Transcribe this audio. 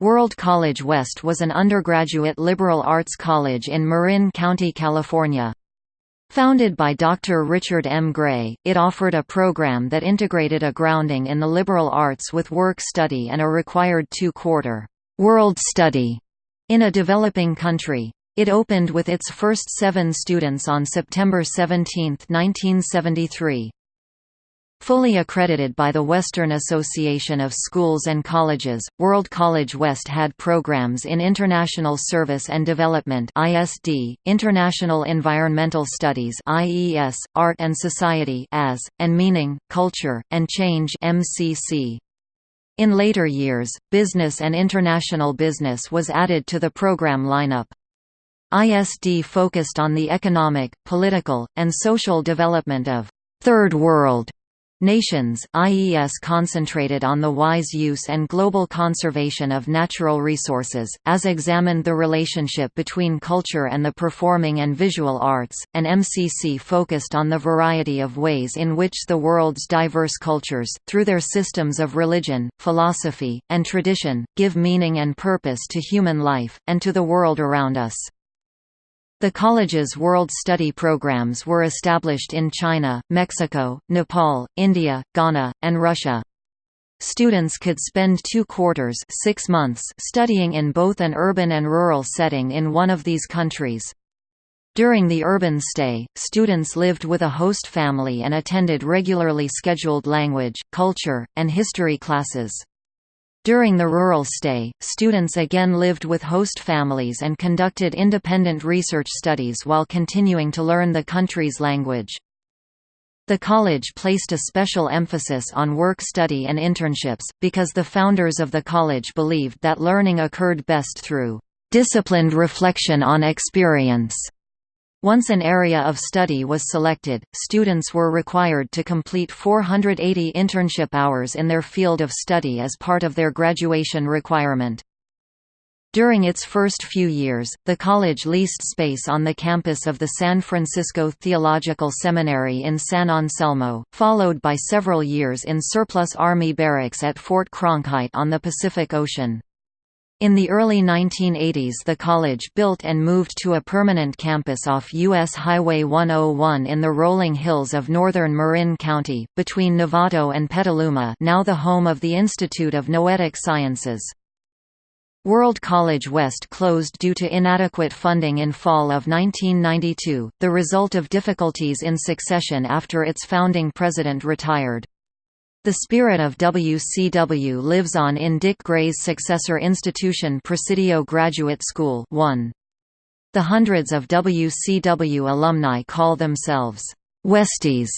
World College West was an undergraduate liberal arts college in Marin County, California. Founded by Dr. Richard M. Gray, it offered a program that integrated a grounding in the liberal arts with work study and a required two-quarter world study in a developing country. It opened with its first seven students on September 17, 1973. Fully accredited by the Western Association of Schools and Colleges, World College West had programs in International Service and Development (ISD), International Environmental Studies (IES), Art and Society (AS), and Meaning, Culture, and Change (MCC). In later years, Business and International Business was added to the program lineup. ISD focused on the economic, political, and social development of Third World Nations, IES concentrated on the wise use and global conservation of natural resources, as examined the relationship between culture and the performing and visual arts, and MCC focused on the variety of ways in which the world's diverse cultures, through their systems of religion, philosophy, and tradition, give meaning and purpose to human life, and to the world around us. The college's World Study programs were established in China, Mexico, Nepal, India, Ghana, and Russia. Students could spend two quarters six months studying in both an urban and rural setting in one of these countries. During the urban stay, students lived with a host family and attended regularly scheduled language, culture, and history classes. During the rural stay, students again lived with host families and conducted independent research studies while continuing to learn the country's language. The college placed a special emphasis on work study and internships, because the founders of the college believed that learning occurred best through disciplined reflection on experience. Once an area of study was selected, students were required to complete 480 internship hours in their field of study as part of their graduation requirement. During its first few years, the college leased space on the campus of the San Francisco Theological Seminary in San Anselmo, followed by several years in surplus Army barracks at Fort Cronkite on the Pacific Ocean. In the early 1980s the college built and moved to a permanent campus off U.S. Highway 101 in the rolling hills of northern Marin County, between Novato and Petaluma now the home of the Institute of Noetic Sciences. World College West closed due to inadequate funding in fall of 1992, the result of difficulties in succession after its founding president retired. The spirit of WCW lives on in Dick Gray's successor institution Presidio Graduate School 1. The hundreds of WCW alumni call themselves Westies